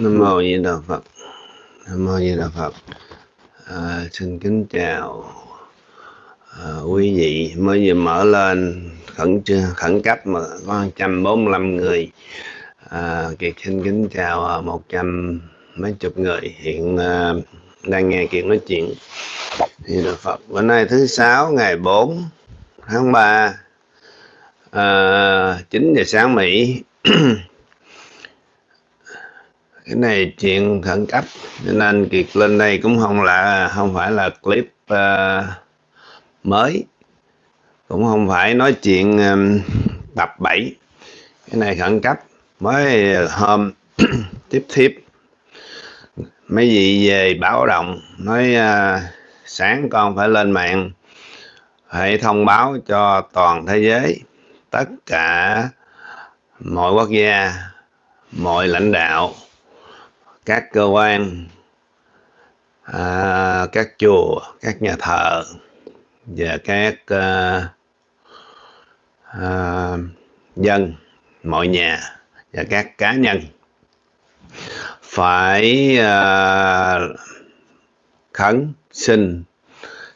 Nam mô Di Đà Phật. Nam mô Di Đà Phật. À, xin kính chào à, quý vị mới vừa mở lên khẩn khẩn cấp mà có 145 người. À, Kiệt xin kính chào à, một trăm mấy chục người hiện à, đang nghe Kiệt nói chuyện. Di Đà Phật. Bữa nay thứ sáu ngày 4 tháng 3 à, 9 giờ sáng Mỹ cái này chuyện khẩn cấp cho nên kiệt lên đây cũng không là không phải là clip uh, mới. Cũng không phải nói chuyện um, tập 7 cái này khẩn cấp mới hôm tiếp tiếp mấy vị về báo động nói uh, sáng con phải lên mạng phải thông báo cho toàn thế giới tất cả mọi quốc gia mọi lãnh đạo các cơ quan à, các chùa các nhà thờ và các à, à, dân mọi nhà và các cá nhân phải à, khấn xin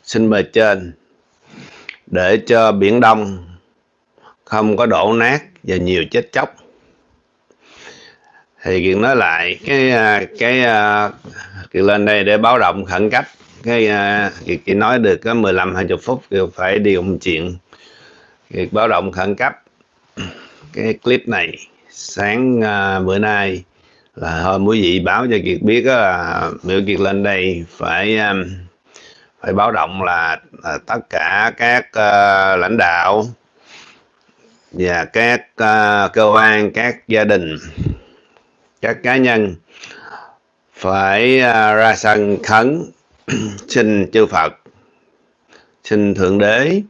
xin bề trên để cho biển đông không có đổ nát và nhiều chết chóc thì kiện nói lại cái à, cái à, kiện lên đây để báo động khẩn cấp. Cái à, kiệt chỉ nói được có 15 20 phút kiệt phải đi một chuyện. Kiệt báo động khẩn cấp. Cái clip này sáng à, bữa nay là hôm quý vị báo cho kiệt biết là biểu kiệt lên đây phải phải báo động là, là tất cả các uh, lãnh đạo và các uh, cơ quan các gia đình các cá nhân phải à, ra sân khấn. Xin chư Phật xin Thượng Đế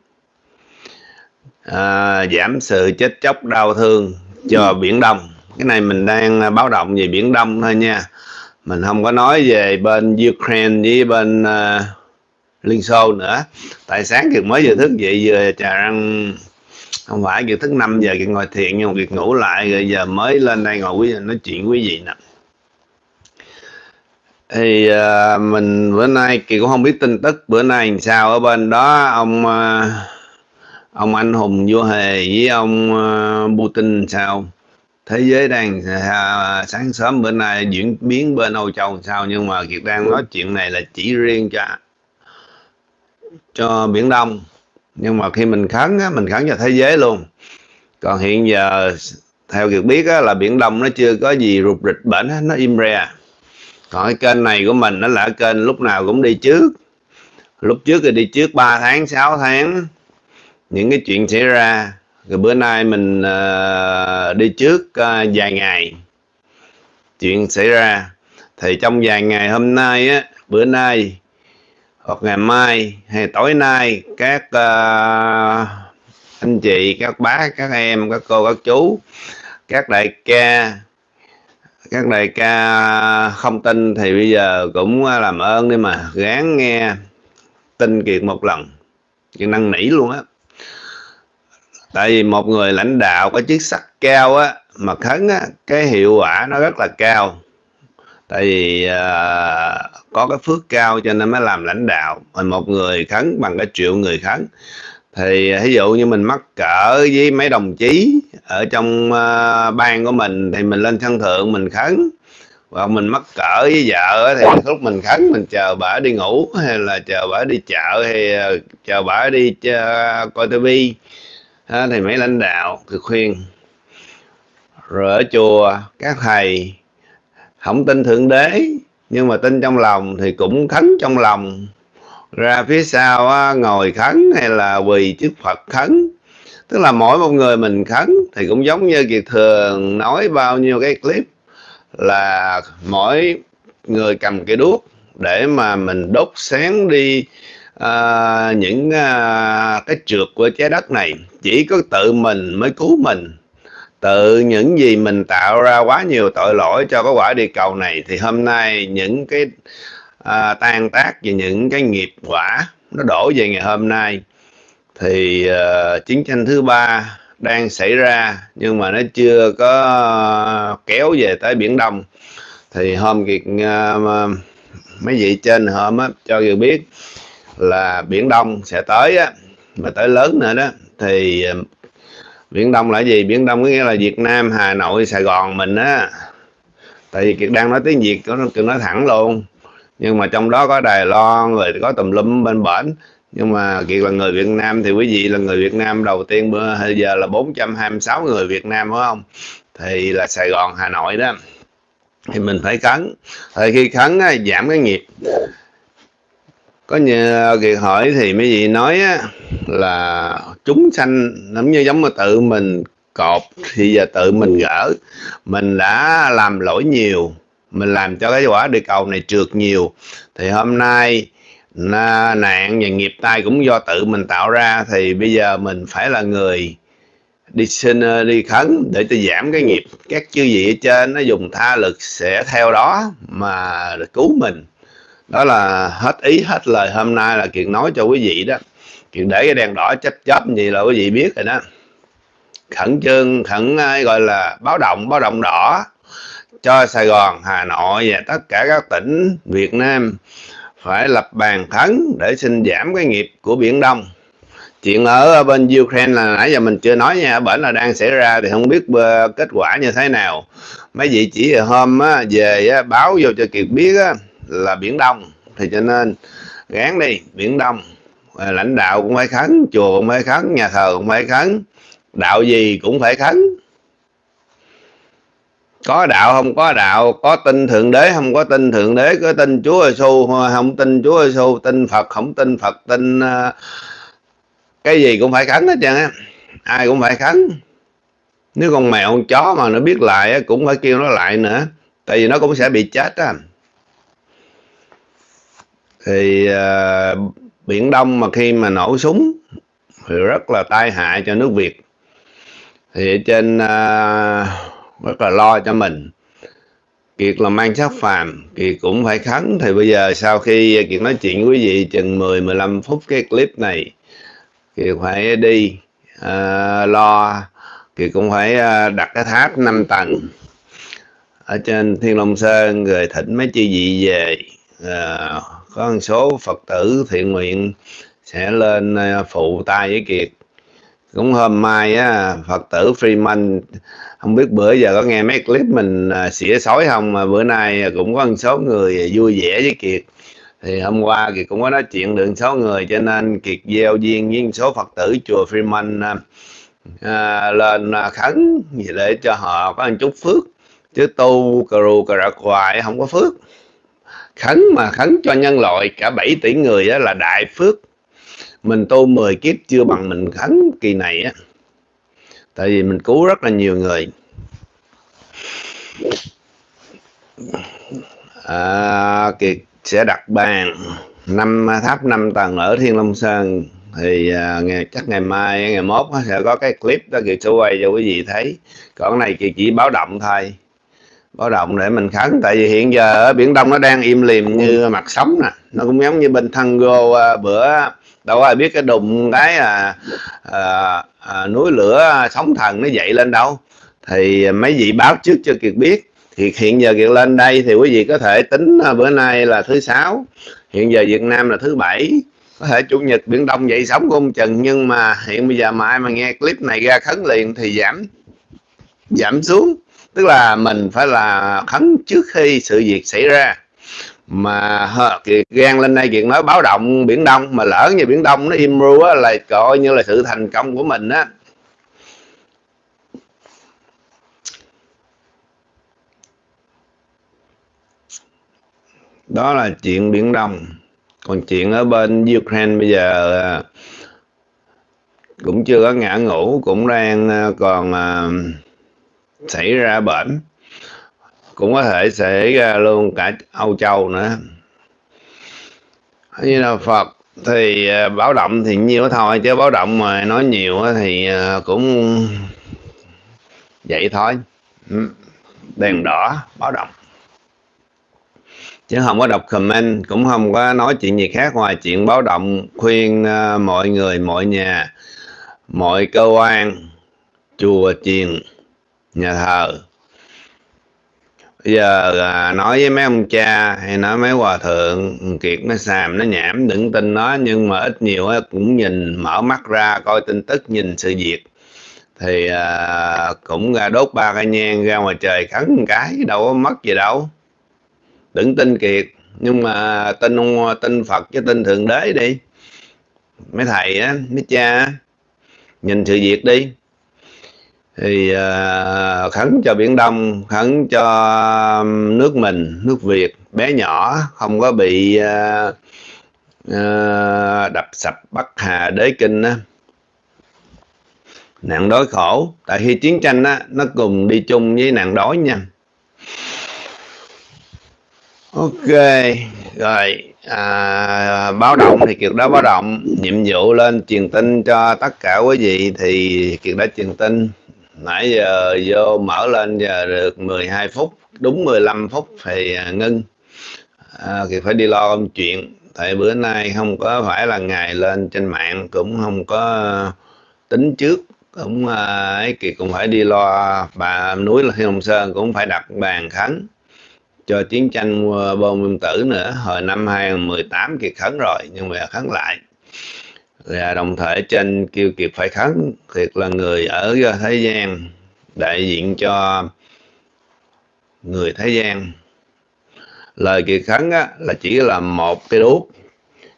à, giảm sự chết chóc đau thương cho Biển Đông. Cái này mình đang à, báo động về Biển Đông thôi nha. Mình không có nói về bên Ukraine với bên uh, Liên Xô nữa. Tại sáng kiệt mới vừa thức dậy vừa trà răng không phải việc thức 5 giờ kiệt ngồi thiền nhưng mà kiệt ngủ lại rồi giờ mới lên đây ngồi quý nói chuyện quý vị nè. Thì uh, mình bữa nay kỳ cũng không biết tin tức bữa nay làm sao ở bên đó ông uh, ông anh hùng vua hề với ông uh, Putin sao? Thế giới đang uh, sáng sớm bữa nay diễn biến bên Âu Châu sao? Nhưng mà kiệt đang nói chuyện này là chỉ riêng cho cho biển Đông nhưng mà khi mình khấn á, mình khấn cho thế giới luôn. Còn hiện giờ theo việc biết á, là biển đông nó chưa có gì rụt rịch bệnh nó im re. Còn cái kênh này của mình nó là kênh lúc nào cũng đi trước. Lúc trước thì đi trước 3 tháng 6 tháng những cái chuyện xảy ra. Rồi bữa nay mình uh, đi trước uh, vài ngày chuyện xảy ra. Thì trong vài ngày hôm nay á bữa nay hoặc ngày mai hay tối nay các uh, anh chị các bác các em các cô các chú các đại ca các đại ca không tin thì bây giờ cũng làm ơn đi mà gán nghe tin kiệt một lần kiệt năng nỉ luôn á. Tại vì một người lãnh đạo có chức sắc cao á mà khấn á cái hiệu quả nó rất là cao tại vì uh, có cái phước cao cho nên mới làm lãnh đạo. Mà một người khấn bằng cái triệu người khấn. Thì à, ví dụ như mình mắc cỡ với mấy đồng chí ở trong à, uh, ban của mình thì mình lên sân thượng mình khấn. Và mình mắc cỡ với vợ thì lúc mình khấn mình chờ bà đi ngủ hay là chờ bà đi chợ hay chờ bà đi chơi, coi tivi thì mấy lãnh đạo thì khuyên. Rồi ở chùa các thầy không tin thượng đế nhưng mà tin trong lòng thì cũng khấn trong lòng. Ra phía sau á, ngồi khấn hay là quỳ trước phật khấn? Tức là mỗi một người mình khấn thì cũng giống như kiệt thường nói bao nhiêu cái clip là mỗi người cầm cái đuốc để mà mình đốt sáng đi à, những à, cái trượt của trái đất này. Chỉ có tự mình mới cứu mình tự những gì mình tạo ra quá nhiều tội lỗi cho cái quả địa cầu này thì hôm nay những cái à, tan tác về những cái nghiệp quả nó đổ về ngày hôm nay thì à, chiến tranh thứ ba đang xảy ra nhưng mà nó chưa có kéo về tới biển đông. Thì hôm kiệt ờ, à, mấy vị trên hôm á cho người biết là biển đông sẽ tới á mà tới lớn nữa đó thì ờ, biển đông là gì? Biển đông có nghĩa là việt nam hà nội sài gòn mình á. Tại vì kiệt đang nói tiếng việt nó nói thẳng luôn. Nhưng mà trong đó có đài loan rồi có tùm lum bên bển. Nhưng mà kiệt là người việt nam thì quý vị là người việt nam đầu tiên bữa giờ là 426 người việt nam phải không? Thì là sài gòn hà nội đó. Thì mình phải khấn. Thì khi khấn á, giảm cái nghiệp có nhờ kiệt hỏi thì mấy vị nói á, là chúng sanh giống như giống mà tự mình cột thì giờ tự mình gỡ. Mình đã làm lỗi nhiều mình làm cho cái quả địa cầu này trượt nhiều thì hôm nay nạn và nghiệp tai cũng do tự mình tạo ra thì bây giờ mình phải là người đi xin ờ, đi khấn để cho giảm cái nghiệp. Các chư vị ở trên nó dùng tha lực sẽ theo đó mà cứu mình đó là hết ý hết lời hôm nay là kiện nói cho quý vị đó kiện để cái đèn đỏ chấp chấp gì là quý vị biết rồi đó khẩn trương khẩn ờ, gọi là báo động báo động đỏ cho Sài Gòn, Hà Nội và tất cả các tỉnh Việt Nam phải lập bàn khấn để xin giảm cái nghiệp của Biển Đông. Chuyện ở bên Ukraine là nãy giờ mình chưa nói nha, bển là đang xảy ra thì không biết ờ, kết quả như thế nào. Mấy vị chỉ hôm ờ, về báo vô cho Kiệt biết á, là Biển Đông, thì cho nên gán đi, Biển Đông. Ờ, lãnh đạo cũng phải khấn, chùa cũng phải khấn, nhà thờ cũng phải khấn, đạo gì cũng phải khấn. Có đạo không có đạo có tin thượng đế không có tin thượng đế có tin chúa giêsu không tin chúa giêsu tin phật không tin phật tin ờ, cái gì cũng phải khấn hết trơn á. Ai cũng phải khấn. Nếu con mèo con chó mà nó biết lại cũng phải kêu nó lại nữa tại vì nó cũng sẽ bị chết á thì uh, biển đông mà khi mà nổ súng thì rất là tai hại cho nước việt. Thì trên uh, rất là lo cho mình. Kiệt là mang sắc phàm Kiệt cũng phải khấn. Thì bây giờ sau khi Kiệt nói chuyện với quý vị chừng 10-15 phút cái clip này Kiệt phải đi uh, lo. Kiệt cũng phải uh, đặt cái tháp 5 tầng ở trên Thiên Long Sơn rồi thỉnh mấy chi vị về. Ờ, có một số Phật tử thiện nguyện sẽ lên ờ, phụ tay với Kiệt. Cũng hôm mai á Phật tử Freeman không biết bữa giờ có nghe mấy clip mình à, xỉa sói không mà bữa nay cũng có một số người vui vẻ với Kiệt. Thì hôm qua Kiệt cũng có nói chuyện được số người cho nên Kiệt gieo duyên với số Phật tử chùa Freeman à, à, lên à, khấn để cho họ có một chút phước. Chứ tu cà rù cà rạc hoài không có phước khấn mà khấn cho nhân loại cả 7 tỷ người đó là đại phước. Mình tu 10 kiếp chưa bằng mình khấn kỳ này á. Tại vì mình cứu rất là nhiều người. À, kiệt sẽ đặt bàn. Năm tháp 5 tầng ở thiên long sơn. Thì à, ngày chắc ngày mai ngày mốt sẽ có cái clip đó kiệt sẽ quay cho quý vị thấy. Còn này kiệt chỉ báo động thôi báo động để mình khấn tại vì hiện giờ ở biển đông nó đang im lìm như mặt sóng nè. Nó cũng giống như bên thân gô à, bữa đâu ai biết cái đùng cái à, à, à, núi lửa sóng thần nó dậy lên đâu. Thì mấy vị báo trước cho kiệt biết thì hiện giờ kiệt lên đây thì quý vị có thể tính à, bữa nay là thứ sáu hiện giờ việt nam là thứ bảy. Có thể chủ nhật biển đông dậy sóng của ông trần nhưng mà hiện bây giờ mà ai mà nghe clip này ra khấn liền thì giảm giảm xuống tức là mình phải là khấn trước khi sự việc xảy ra. Mà kiệt gan lên đây kiệt nói báo động biển đông, mà lỡ như biển đông nó im ru á, là coi như là sự thành công của mình á. Đó là chuyện biển đông. Còn chuyện ở bên ukraine bây giờ à, cũng chưa có ngã ngủ, cũng đang à, còn à, xảy ra bệnh, cũng có thể xảy ra luôn cả Âu Châu nữa. Như là Phật thì à, báo động thì nhiều thôi, chứ báo động mà nói nhiều thì à, cũng vậy thôi. Ừ, đèn đỏ, báo động. Chứ không có đọc comment, cũng không có nói chuyện gì khác ngoài chuyện báo động khuyên à, mọi người, mọi nhà, mọi cơ quan, chùa chiền nhà thờ. Bây giờ à, nói với mấy ông cha hay nói mấy hòa thượng kiệt nó xàm nó nhảm đừng tin nó nhưng mà ít nhiều cũng nhìn mở mắt ra coi tin tức nhìn sự việc. Thì à, cũng ra đốt ba cây nhang ra ngoài trời khấn một cái đâu có mất gì đâu. Đừng tin kiệt nhưng mà tin tin phật chứ tin thượng đế đi. Mấy thầy á mấy cha nhìn sự việc đi thì uh, khấn cho biển đông khấn cho nước mình nước việt bé nhỏ không có bị uh, uh, đập sập bắc hà đế kinh á. Nạn đói khổ tại khi chiến tranh á nó cùng đi chung với nạn đói nha. Ok rồi à, báo động thì kiệt đã báo động nhiệm vụ lên truyền tin cho tất cả quý vị thì kiệt đã truyền tin nãy giờ vô mở lên giờ được 12 phút đúng 15 phút thì à, ngưng. À, kiệt phải đi lo công chuyện. Tại bữa nay không có phải là ngày lên trên mạng cũng không có tính trước cũng à, ấy kiệt cũng phải đi lo bà núi là Hồng long sơn cũng phải đặt bàn khánh cho chiến tranh à, bom nguyên tử nữa. Hồi năm 2018 Kiệt khấn rồi nhưng mà khấn lại và đồng thời trên kêu Kiệt phải khấn thiệt là người ở thế gian đại diện cho người thế gian lời Kiệt khấn á, là chỉ là một cái đuốc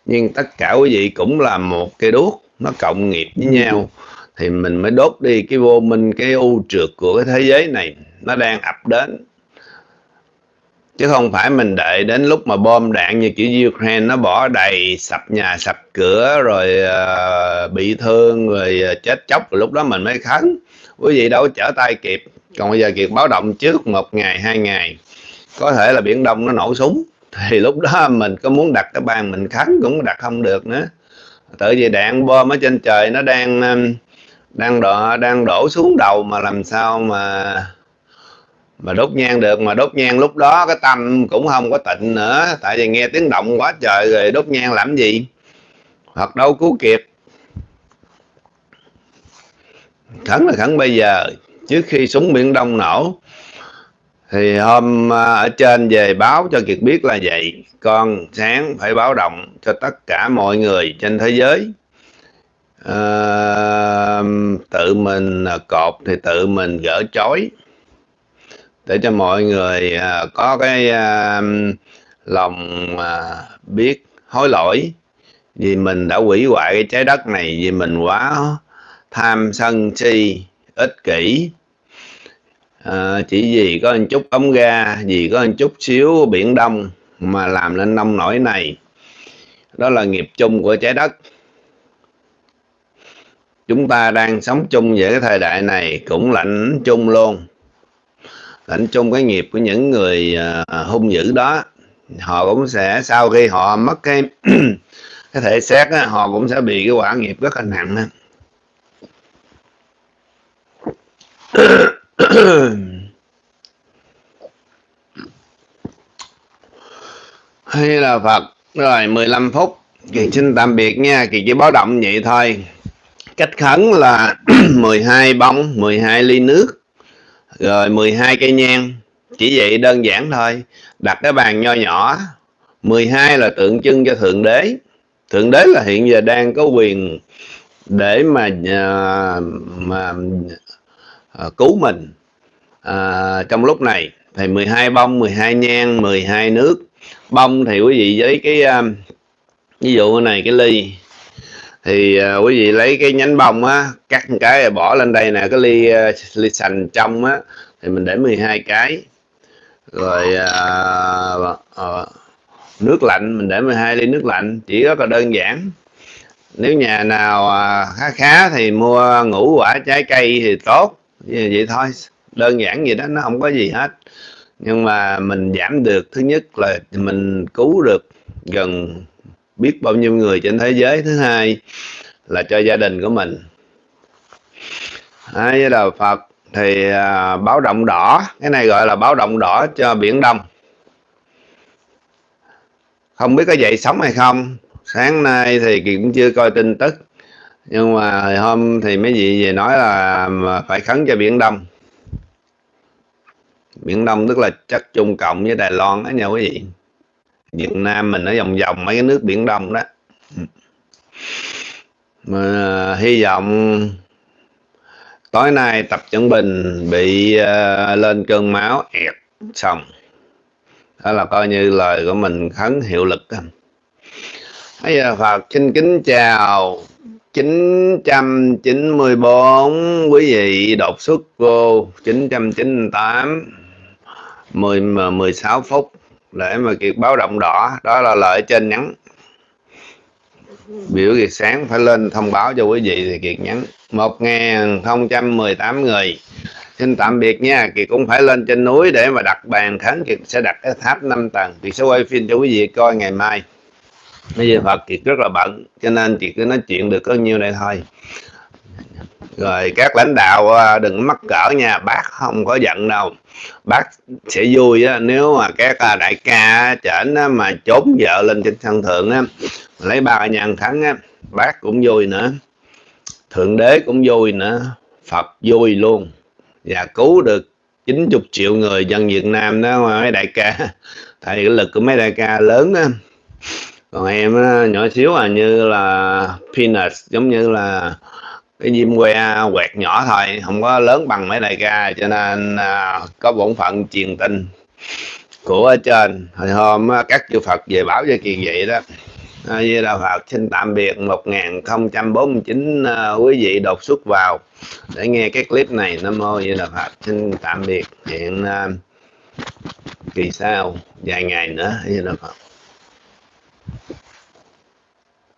nhưng tất cả quý vị cũng là một cái đuốc nó cộng nghiệp với nhau. Thì mình mới đốt đi cái vô minh cái u trượt của cái thế giới này nó đang ập đến chứ không phải mình đợi đến lúc mà bom đạn như kiểu Ukraine nó bỏ đầy sập nhà sập cửa rồi uh, bị thương rồi uh, chết chóc rồi lúc đó mình mới khấn. Quý vị đâu trở tay kịp. Còn bây giờ kiệt báo động trước một ngày hai ngày có thể là biển đông nó nổ súng. Thì lúc đó mình có muốn đặt cái bàn mình khấn cũng đặt không được nữa. Tự vì đạn bom ở trên trời nó đang đang đổ đang đổ xuống đầu mà làm sao mà mà đốt nhang được mà đốt nhang lúc đó cái tâm cũng không có tịnh nữa. Tại vì nghe tiếng động quá trời rồi đốt nhang làm gì? Hoặc đâu cứu kịp. Khẩn là khẩn bây giờ trước khi súng biển đông nổ thì hôm à, ở trên về báo cho kiệt biết là vậy. Con sáng phải báo động cho tất cả mọi người trên thế giới. À, tự mình à, cột thì tự mình gỡ chói để cho mọi người à, có cái à, lòng à, biết hối lỗi vì mình đã hủy hoại cái trái đất này vì mình quá tham sân si ích kỷ. À, chỉ vì có một chút ống ga vì có một chút xíu biển đông mà làm nên nông nổi này. Đó là nghiệp chung của trái đất. Chúng ta đang sống chung với cái thời đại này cũng lạnh chung luôn lãnh chung cái nghiệp của những người uh, hung dữ đó họ cũng sẽ sau khi họ mất cái cái thể xác á, họ cũng sẽ bị cái quả nghiệp rất là nặng á. hay là Phật rồi 15 phút Kỳ xin tạm biệt nha Kỳ chỉ báo động vậy thôi Cách khấn là 12 bông 12 ly nước rồi 12 cây nhang chỉ vậy đơn giản thôi. Đặt cái bàn nho nhỏ 12 là tượng trưng cho thượng đế. Thượng đế là hiện giờ đang có quyền để mà à, mà à, cứu mình à, trong lúc này. Thì 12 bông 12 nhang 12 nước. Bông thì quý vị với cái um, ví dụ này cái ly thì uh, quý vị lấy cái nhánh bông á cắt một cái bỏ lên đây nè cái ly uh, ly sành trong á thì mình để 12 cái. Rồi uh, uh, nước lạnh mình để 12 ly nước lạnh chỉ rất là đơn giản. Nếu nhà nào uh, khá khá thì mua ngũ quả trái cây thì tốt. Vậy thôi đơn giản vậy đó nó không có gì hết. Nhưng mà mình giảm được thứ nhất là mình cứu được gần biết bao nhiêu người trên thế giới. Thứ hai là cho gia đình của mình. Hai với đạo Phật thì à, báo động đỏ. Cái này gọi là báo động đỏ cho biển Đông. Không biết có dậy sống hay không. Sáng nay thì cũng chưa coi tin tức. Nhưng mà hôm thì mấy vị về nói là phải khấn cho biển Đông. Biển Đông tức là chất Trung Cộng với Đài Loan đó nha quý vị. Việt Nam mình ở vòng vòng mấy cái nước biển Đông đó. Mà à, hy vọng tối nay tập chuẩn bình bị uh, lên cơn máu ẹt xong. Đó là coi như lời của mình khấn hiệu lực. Bây giờ Phật xin kính chào 994 quý vị đột xuất vô 998 10 16 phút để mà kiệt báo động đỏ, đó là lợi trên nhắn. Biểu kiệt sáng phải lên thông báo cho quý vị thì kiệt nhắn. 1018 người. Xin tạm biệt nha, kiệt cũng phải lên trên núi để mà đặt bàn khấn kiệt sẽ đặt cái tháp 5 tầng. Kiệt sẽ quay phim cho quý vị coi ngày mai. Bây giờ Phật kiệt rất là bận, cho nên chị cứ nói chuyện được có nhiêu đây thôi rồi các lãnh đạo à, đừng mắc cỡ nha bác không có giận đâu. Bác sẽ vui á, nếu mà các à, đại ca chởnh mà trốn vợ lên trên sân thượng á, lấy ba nhàn thắng á, bác cũng vui nữa. Thượng đế cũng vui nữa. Phật vui luôn. Và cứu được 90 triệu người dân Việt Nam đó mấy đại ca. Tại cái lực của mấy đại ca lớn á. Còn em á, nhỏ xíu à như là peanuts giống như là cái diêm que à, quẹt nhỏ thôi không có lớn bằng mấy đại ca cho nên à, có bổn phận truyền tin của ở trên. Hồi hôm à, các chư Phật về báo cho kỳ vậy đó à, Di Đà Phật xin tạm biệt 1049 à, quý vị đột xuất vào để nghe cái clip này. Nam Mô Di Đà Phật xin tạm biệt. Hiện à, kỳ sau vài ngày nữa Di Đà Phật.